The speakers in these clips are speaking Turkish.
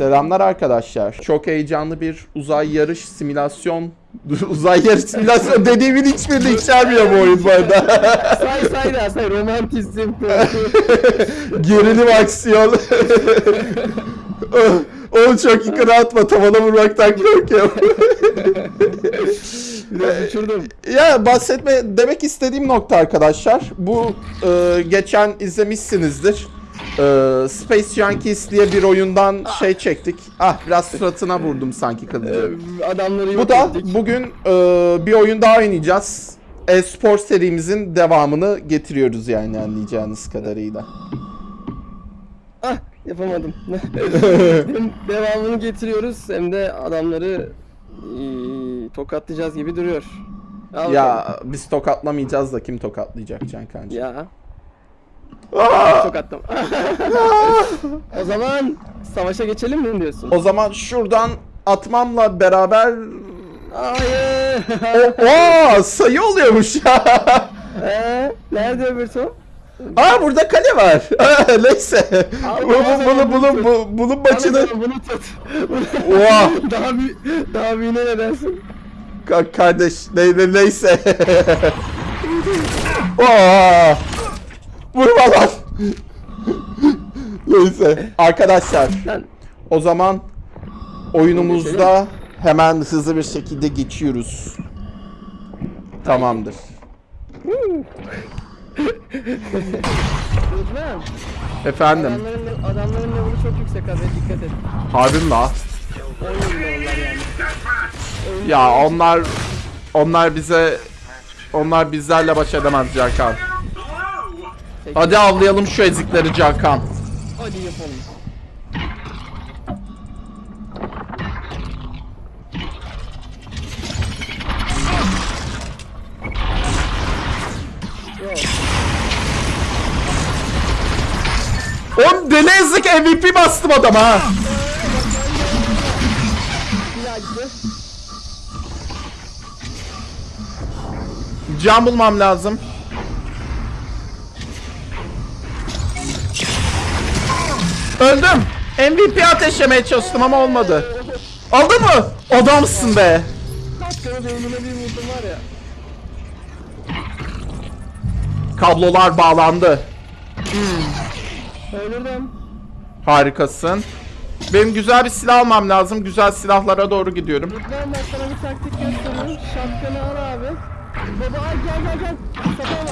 Selamlar arkadaşlar. Çok heyecanlı bir uzay yarış simülasyon uzay yarış simülasyon dediğimin hiçbirini içermiyor bu oyun bu arada. say say da say romantizm. Gerilim aksiyon. Oğlum çok yukarı atma tavana vurmaktan korkuyorum. Biraz uçurdum. ya bahsetme demek istediğim nokta arkadaşlar. Bu e, geçen izlemişsinizdir. E, Space Junkies diye bir oyundan şey çektik. Ah biraz suratına vurdum sanki kılıcı. Ee, Adamları Bu da ettik. bugün e, bir oyun daha oynayacağız. E-spor serimizin devamını getiriyoruz yani anlayacağınız kadarıyla. Ah yapamadım. devamını getiriyoruz hem de adamları eee, tokatlayacağız gibi duruyor. Al bakalım. Ya biz tokatlamayacağız da kim tokatlayacak Can Kancı? Ya. Aa! Tokatlama. o zaman savaşa geçelim mi diyorsun? O zaman şuradan atmamla beraber Hayır. o, Oo, sayı oluyormuş ya. Ee, nerede öbür top? Aa burada kale var. Aa, Neyse. Bu, bu, bunu, bunu, bu, bunun maçını Bunu, tut. Oha. daha büyük, daha büyüğüne ne dersin? Ka- kardeş ne, ne, neyse. Oo. Vurma lan. neyse. Arkadaşlar o zaman oyunumuzda hemen hızlı bir şekilde geçiyoruz. Tamamdır. Rıdvan. Efendim. Adamların, adamların level'ı çok yüksek abi dikkat et. Harbim la. 10 yılında onlar yani. Ya onlar onlar bize onlar bizlerle baş edemez Cakan. Hadi avlayalım şu ezikleri Cakan. Hadi yapalım. Oğlum deli ezik MVP bastım adama ha. Can bulmam lazım. Öldüm. MVP ateşlemeye çalıştım ama olmadı. Aldın mı? Adamsın be. Katkana beynine bir vurdum var ya. Kablolar bağlandı. Öldürdüm. Harikasın. Benim güzel bir silah almam lazım. Güzel silahlara doğru gidiyorum. Rıdvan ben sana bir taktik göstereyim. Şapkanı al abi. Baba al gel gel gel. Sapan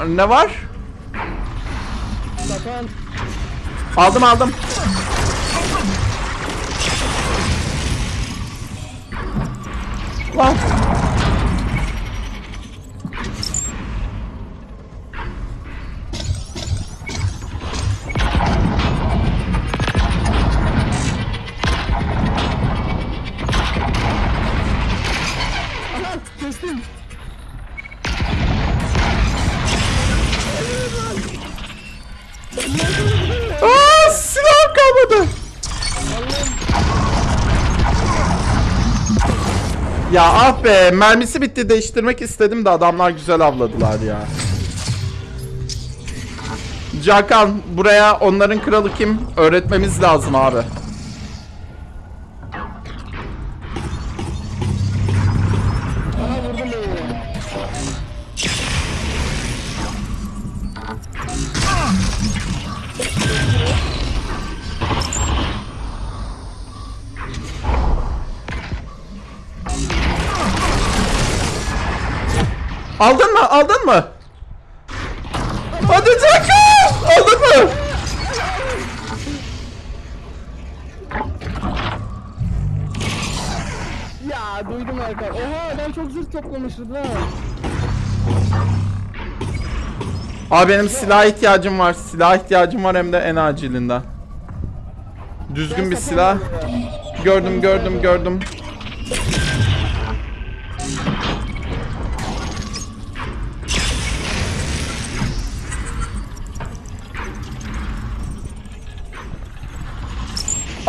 var. Ne var? Aldım aldım. Lan. Ya ah be mermisi bitti değiştirmek istedim de adamlar güzel avladılar ya. Cakan buraya onların kralı kim öğretmemiz lazım abi. Aldın mı? Aldın mı? Hadi Cakan! Aldın mı? Ya duydum arka. Oha adam çok zırh toplamış Rıdvan. Abi benim silah ihtiyacım var. Silah ihtiyacım var hem de en acilinden. Düzgün bir silah. Gördüm gördüm gördüm.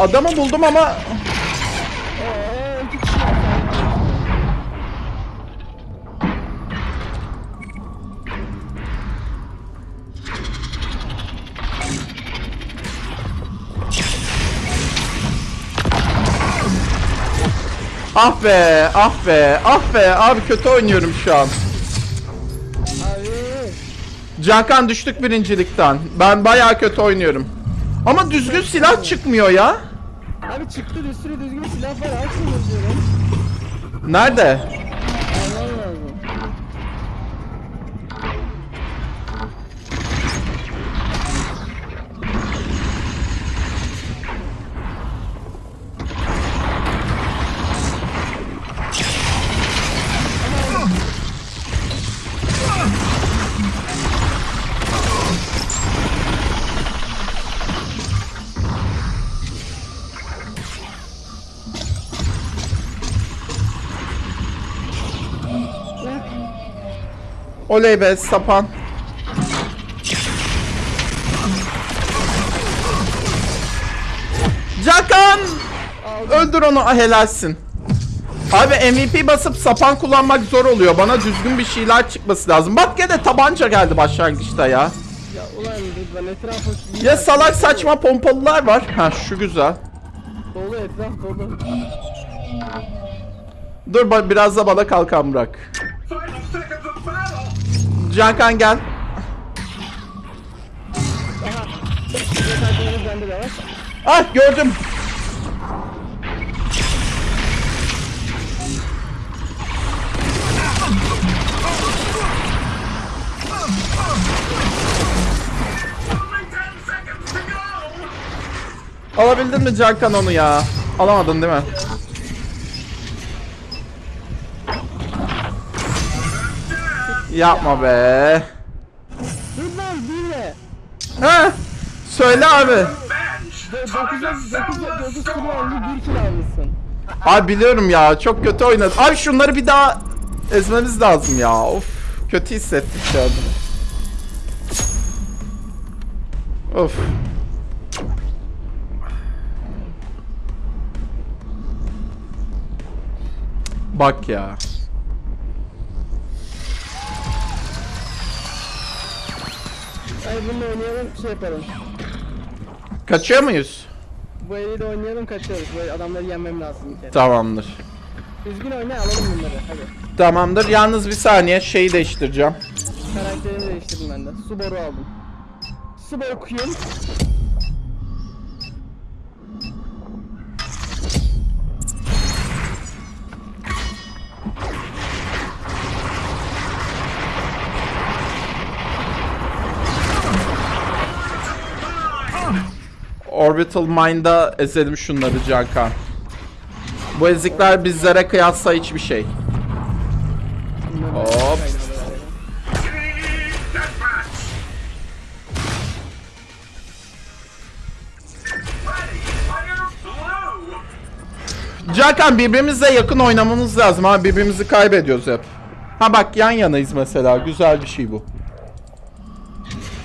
Adamı buldum ama... Ah be, ah be, ah be. Abi kötü oynuyorum şu an. Cankan düştük birincilikten. Ben bayağı kötü oynuyorum. Ama düzgün silah çıkmıyor ya. Abi çıktı sürü düzgün silah var. Açmıyor diyorum. Nerede? Oley be sapan. Cankan! Öldür onu ah, helalsin. Abi MVP basıp sapan kullanmak zor oluyor. Bana düzgün bir şeyler çıkması lazım. Bak gene tabanca geldi başlangıçta ya. Ya ulan ben etrafa... Ya salak saçma pompalılar var. Ha şu güzel. Dolu etraf dolu. Dur biraz da bana kalkan bırak. Cankan gel. Ah gördüm. Alabildin mi Cankan onu ya? Alamadın değil mi? Yapma be. Bir de. Ha? Söyle abi. 9 9 9 kilo oldu 1 kilo almışsın. Abi biliyorum ya çok kötü oynadı. Abi şunları bir daha ezmemiz lazım ya. Of kötü hissettik şu an. Of. Bak ya. Ay bununla oynayalım şey yapalım. Kaçıyor muyuz? Bu eliyle oynayalım kaçıyoruz. Böyle adamları yenmem lazım bir kere. Tamamdır. Düzgün oyna alalım bunları hadi. Tamamdır. Yalnız bir saniye şeyi değiştireceğim. Karakterimi değiştirdim ben de. Subaru aldım. Subaru Queen. Orbital Mind'a ezelim şunları Cankan. Bu ezikler bizlere kıyasla hiçbir şey. Hop. Cankan birbirimizle yakın oynamamız lazım ha birbirimizi kaybediyoruz hep. Ha bak yan yanayız mesela güzel bir şey bu.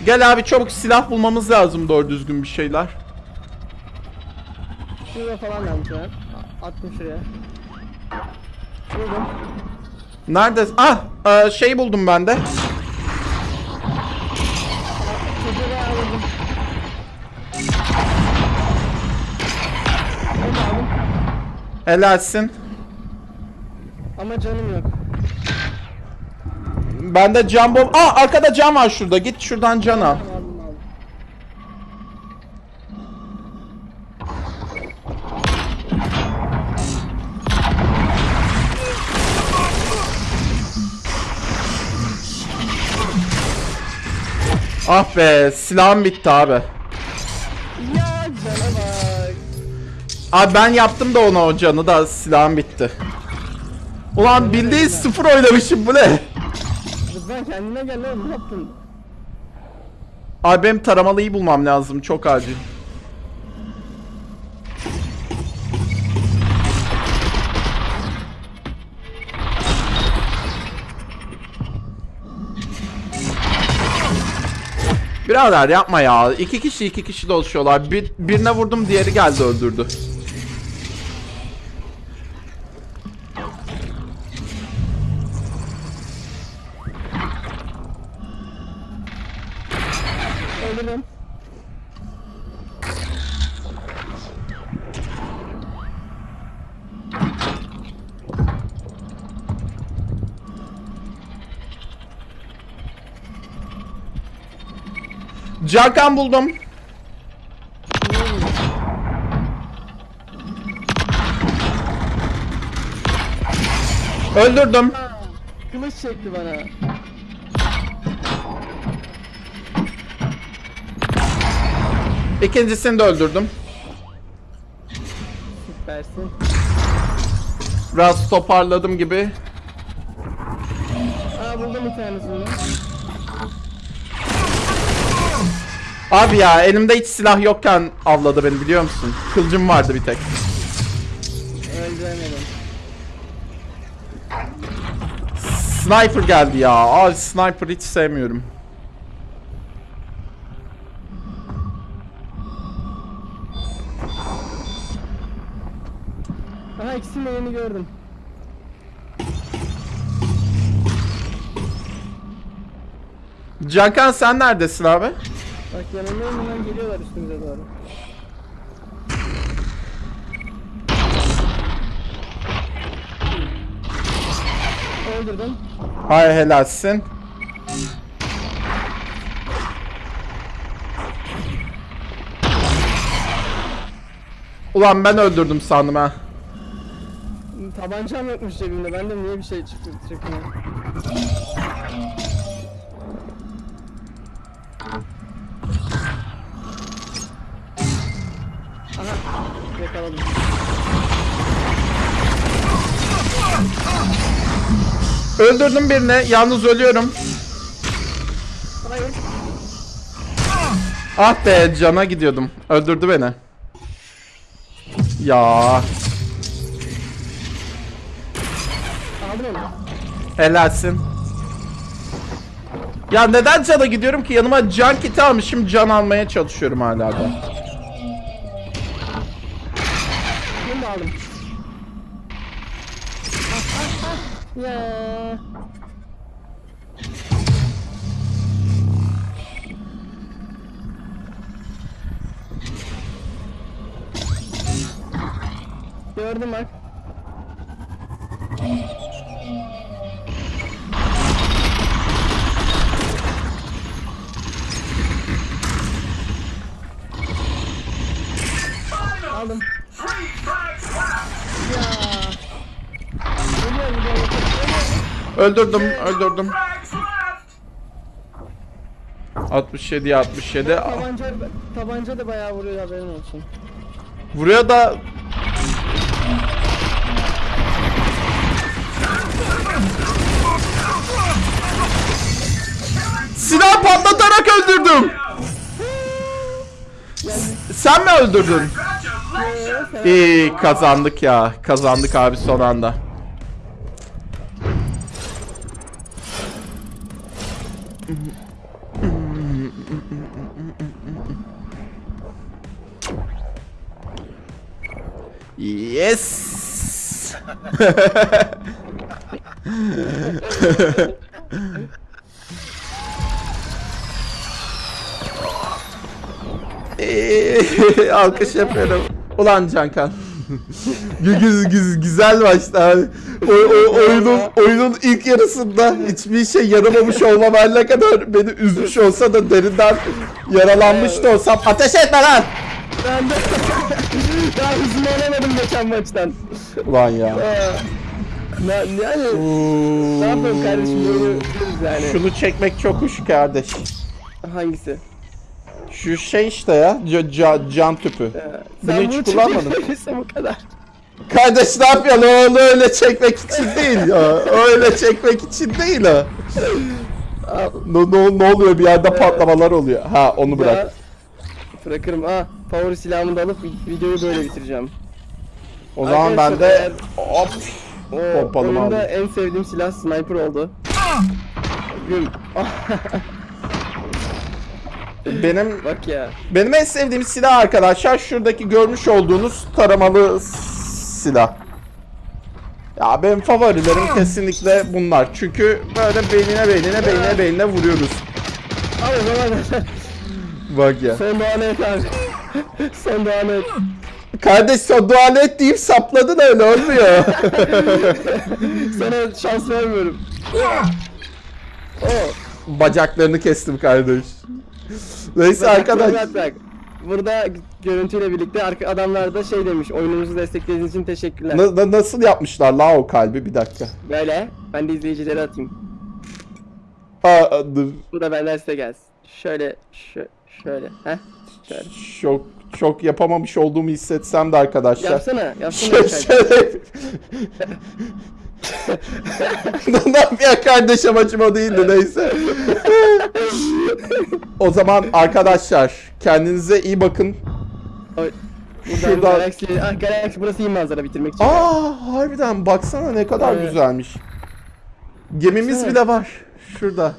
Gel abi çabuk silah bulmamız lazım doğru düzgün bir şeyler. Şurada falan almış ben. Attım şuraya. Buldum. Nerede? Ah e, şey buldum ben de. Çocuğu aldım. Helalsin. Ama canım yok. Bende can bom... Aa arkada can var şurada. Git şuradan can al. Aldım Ah be silahım bitti abi. Ya cana bak. Abi ben yaptım da ona o canı da silahım bitti. Ulan bildiğin sıfır oynamışım bu ne? Rıdvan kendine gel oğlum ne yaptın? Abi benim taramalıyı bulmam lazım çok acil. Birader yapma ya. İki kişi iki kişi dolaşıyorlar. Bir, birine vurdum diğeri geldi öldürdü. Cankan buldum. Öldürdüm. Kılıç çekti bana. İkincisini de öldürdüm. Süpersin. Biraz toparladım gibi. Aa buldum bir tanesini. Abi ya elimde hiç silah yokken avladı beni biliyor musun? Kılıcım vardı bir tek. Öldüremedim. Sniper geldi ya. Abi sniper hiç sevmiyorum. Aha ikisini de yeni gördüm. Cankan sen neredesin abi? Bak yanımdayım hemen geliyorlar üstümüze doğru. Öldürdüm. Hay helalsin. Ulan ben öldürdüm sandım ha. Tabancam yokmuş cebimde. Ben de niye bir şey çıktı çırpına. Yakaladım. Öldürdüm birini. Yalnız ölüyorum. Ah be cana gidiyordum. Öldürdü beni. Ya helalsin. Ya neden cana gidiyorum ki? Yanıma can kiti almışım. Can almaya çalışıyorum hala da. Ya. Gördüm bak. Öldürdüm, öldürdüm. 67 67. Tabanca, tabanca da bayağı vuruyor haberin olsun. Buraya da Silah patlatarak öldürdüm. Sen mi öldürdün? İyi kazandık ya. Kazandık abi son anda. Yes. Alkış yapıyorum. Ulan Cankan. Güz, güz, güzel abi. O, o, oyunun, oyunun ilk yarısında hiçbir şey yaramamış olmam her ne kadar beni üzmüş olsa da derinden yaralanmış da olsam ateş etme lan! Ben de daha hızını alamadım geçen maçtan. Ulan ya. Ne, yani ne yapalım kardeşim böyle yani. Şunu çekmek çok hoş kardeş. Hangisi? Şu şey işte ya, ca- ca- can tüpü. Ee, Bunu sen hiç bunu kullanmadın. çekebilirsin bu kadar. Kardeş ne yapıyorsun? O Onu öyle çekmek için değil ya. Öyle çekmek için değil ha. Al, Ne, ne, ne oluyor bir yerde patlamalar oluyor. Ha onu bırak. ya, Bırakırım. Aa, favori silahımı da alıp videoyu böyle bitireceğim. O zaman ben de hop O Pompalımı oyunda aldım. en sevdiğim silah sniper oldu. Güm. benim Bak ya. benim en sevdiğim silah arkadaşlar şuradaki görmüş olduğunuz taramalı silah. Ya benim favorilerim kesinlikle bunlar. Çünkü böyle beynine beynine beynine beynine vuruyoruz. O zaman Bak ya. son doğanı et abi. son doğanı et. Kardeş sen dua et deyip sapladın öyle olmuyor. Sana şans vermiyorum. Oh. bacaklarını kestim kardeş. Neyse arkadaş. Burada görüntüyle birlikte arka adamlar da şey demiş. Oyunumuzu desteklediğiniz için teşekkürler. Na- na- nasıl yapmışlar la o kalbi bir dakika. Böyle. Ben de izleyicilere atayım. Aa, dur. Bu da benden size gelsin. Şöyle, şö şöyle. Heh. Şöyle. Çok çok yapamamış olduğumu hissetsem de arkadaşlar. Yapsana, yapsana. Şöyle- şöyle- ne yapıyor kardeş amacım o değildi neyse. o zaman arkadaşlar kendinize iyi bakın. Şuradan- Galaxy, ah Galaxy burası iyi manzara bitirmek için. Aa harbiden baksana ne kadar Evet. güzelmiş. Gemimiz Baksana. bile var. Şurada.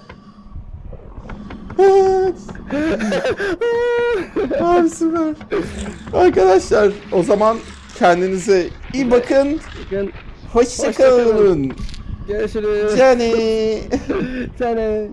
Evet. Abi süper. Arkadaşlar o zaman kendinize iyi bakın. Bakın, 호시카은 예술을 짜네 짜네